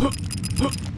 Huh? Huh?